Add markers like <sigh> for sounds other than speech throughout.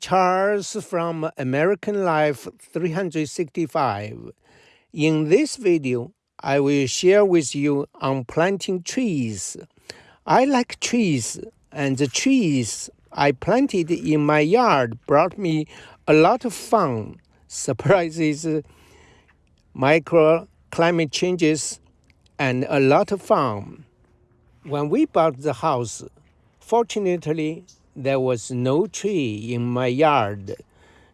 Charles from American Life 365. In this video, I will share with you on planting trees. I like trees, and the trees I planted in my yard brought me a lot of fun, <laughs> surprises, microclimate changes, and a lot of fun. When we bought the house, fortunately, there was no tree in my yard.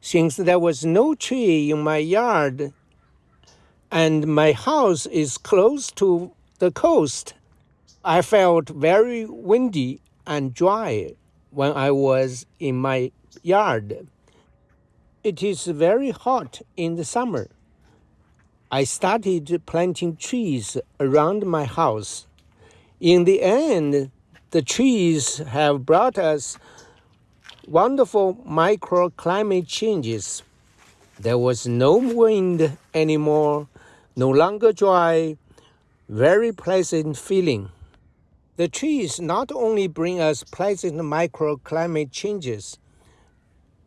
Since there was no tree in my yard and my house is close to the coast, I felt very windy and dry when I was in my yard. It is very hot in the summer. I started planting trees around my house. In the end, the trees have brought us wonderful microclimate changes. There was no wind anymore, no longer dry, very pleasant feeling. The trees not only bring us pleasant microclimate changes,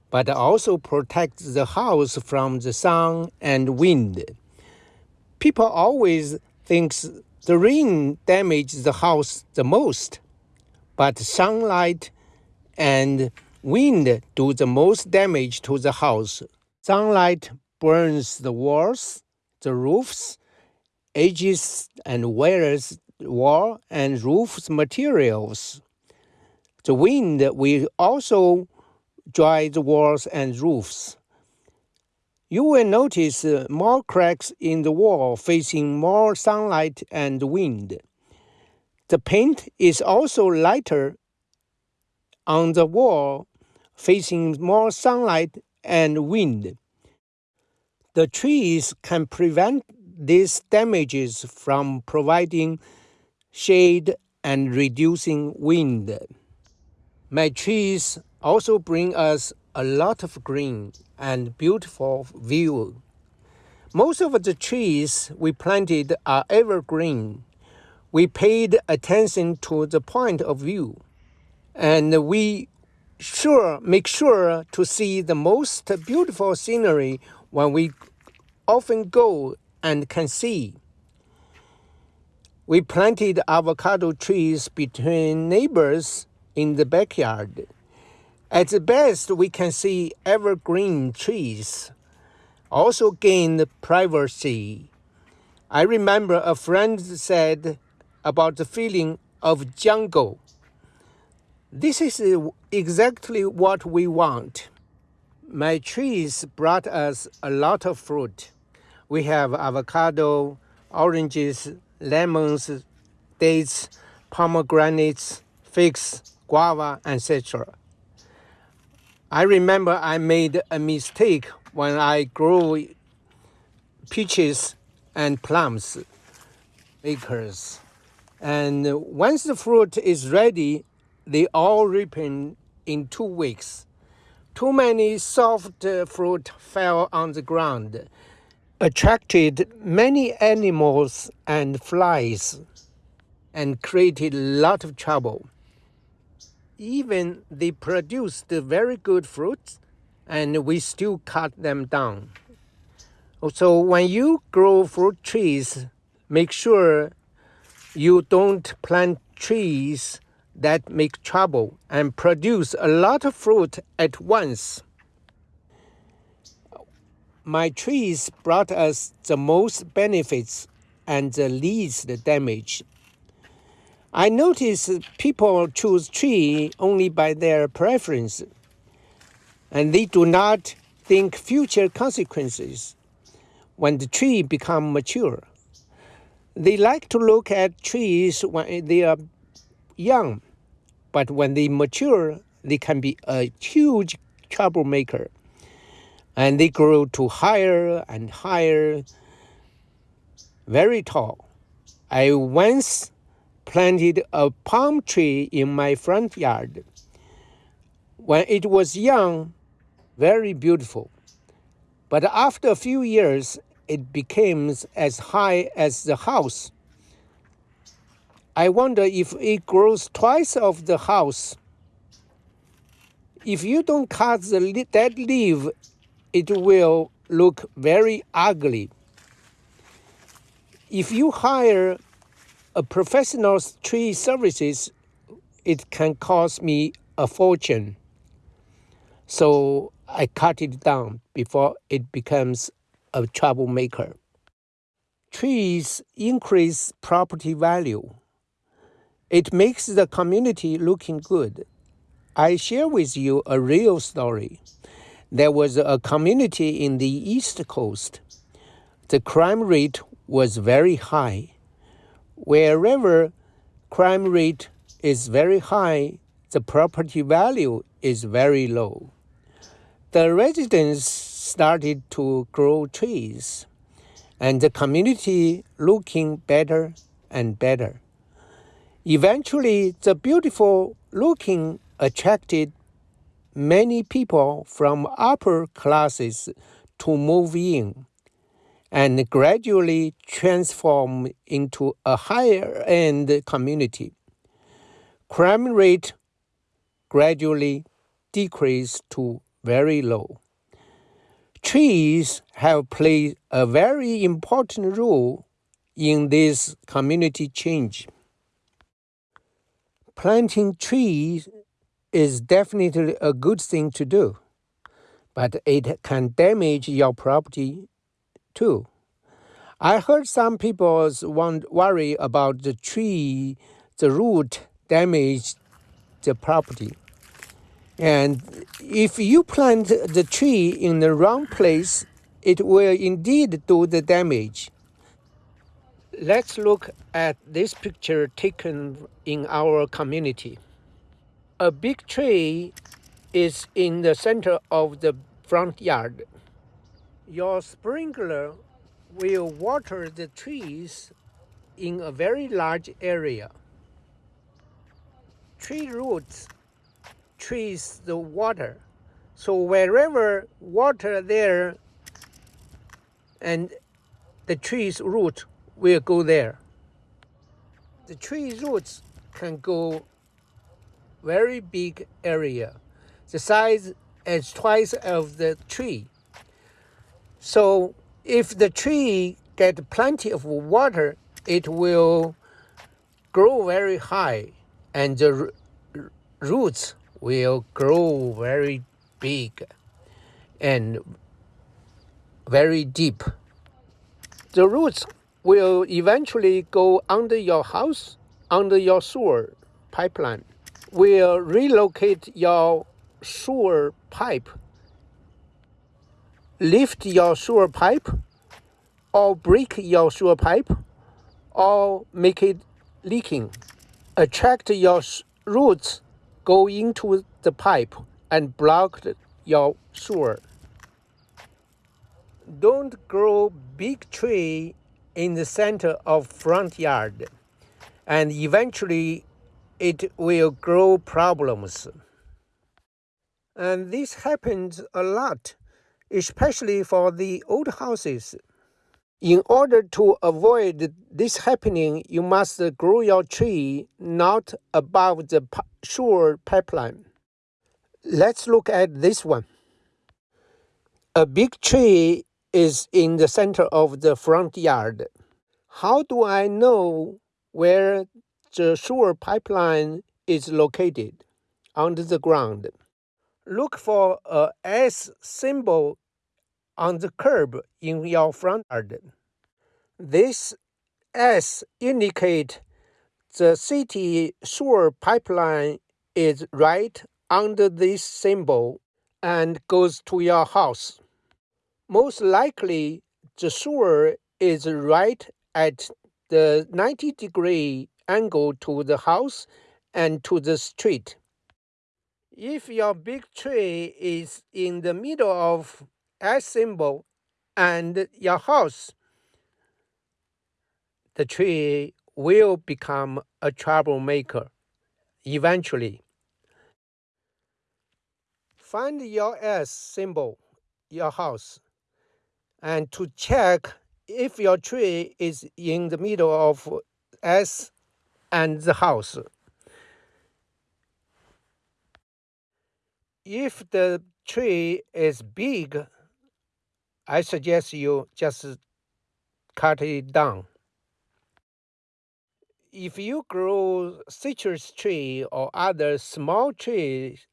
but also protect the house from the sun and wind. People always think the rain damages the house the most but sunlight and wind do the most damage to the house. Sunlight burns the walls, the roofs, edges, and wears wall and roofs materials. The wind will also dry the walls and roofs. You will notice uh, more cracks in the wall facing more sunlight and wind. The paint is also lighter on the wall, facing more sunlight and wind. The trees can prevent these damages from providing shade and reducing wind. My trees also bring us a lot of green and beautiful view. Most of the trees we planted are evergreen we paid attention to the point of view and we sure make sure to see the most beautiful scenery when we often go and can see. We planted avocado trees between neighbors in the backyard. At the best, we can see evergreen trees. Also gain privacy. I remember a friend said about the feeling of jungle. This is uh, exactly what we want. My trees brought us a lot of fruit. We have avocado, oranges, lemons, dates, pomegranates, figs, guava, etc. I remember I made a mistake when I grew peaches and plums acres. And once the fruit is ready, they all ripen in two weeks. Too many soft fruit fell on the ground, attracted many animals and flies, and created a lot of trouble. Even they produced very good fruits, and we still cut them down. So when you grow fruit trees, make sure you don't plant trees that make trouble and produce a lot of fruit at once. My trees brought us the most benefits and the least damage. I notice people choose tree only by their preference, and they do not think future consequences when the tree become mature. They like to look at trees when they are young, but when they mature, they can be a huge troublemaker. And they grow to higher and higher, very tall. I once planted a palm tree in my front yard. When it was young, very beautiful. But after a few years, it becomes as high as the house. I wonder if it grows twice of the house. If you don't cut the dead leaf, it will look very ugly. If you hire a professional tree services, it can cost me a fortune. So I cut it down before it becomes a troublemaker. Trees increase property value. It makes the community looking good. I share with you a real story. There was a community in the East Coast. The crime rate was very high. Wherever crime rate is very high, the property value is very low. The residents started to grow trees and the community looking better and better. Eventually, the beautiful looking attracted many people from upper classes to move in and gradually transform into a higher end community. Crime rate gradually decreased to very low. Trees have played a very important role in this community change. Planting trees is definitely a good thing to do, but it can damage your property too. I heard some people worry about the tree, the root damage the property. And if you plant the tree in the wrong place, it will indeed do the damage. Let's look at this picture taken in our community. A big tree is in the center of the front yard. Your sprinkler will water the trees in a very large area. Tree roots trees the water. So wherever water there and the tree's root will go there. The tree roots can go very big area, the size is twice of the tree. So if the tree get plenty of water, it will grow very high and the roots will grow very big and very deep. The roots will eventually go under your house, under your sewer pipeline. Will relocate your sewer pipe, lift your sewer pipe, or break your sewer pipe, or make it leaking. Attract your roots go into the pipe and block your sewer. Don't grow big tree in the center of front yard and eventually it will grow problems. And this happens a lot, especially for the old houses. In order to avoid this happening, you must grow your tree not above the sewer pipeline. Let's look at this one. A big tree is in the center of the front yard. How do I know where the sewer pipeline is located? Under the ground. Look for a S symbol on the curb in your front yard. This S indicate the city sewer pipeline is right under this symbol and goes to your house. Most likely, the sewer is right at the 90 degree angle to the house and to the street. If your big tree is in the middle of S symbol and your house, the tree will become a troublemaker eventually. Find your S symbol, your house, and to check if your tree is in the middle of S and the house. if the tree is big, I suggest you just cut it down. If you grow citrus tree or other small trees,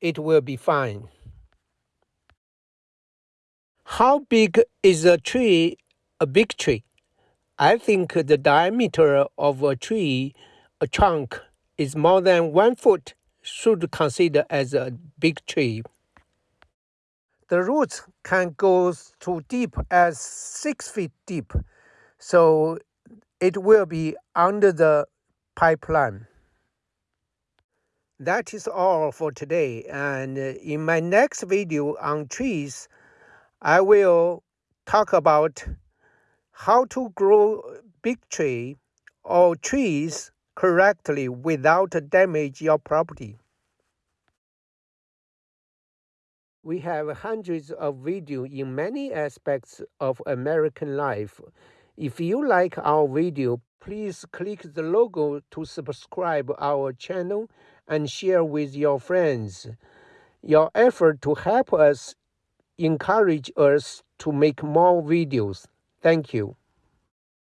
it will be fine. How big is a tree, a big tree? I think the diameter of a tree, a trunk, is more than one foot should consider as a big tree. The roots can go to deep as six feet deep, so it will be under the pipeline. That is all for today, and in my next video on trees, I will talk about how to grow big tree or trees correctly without damage your property. We have hundreds of videos in many aspects of American life. If you like our video, please click the logo to subscribe our channel and share with your friends. Your effort to help us encourage us to make more videos. Thank you.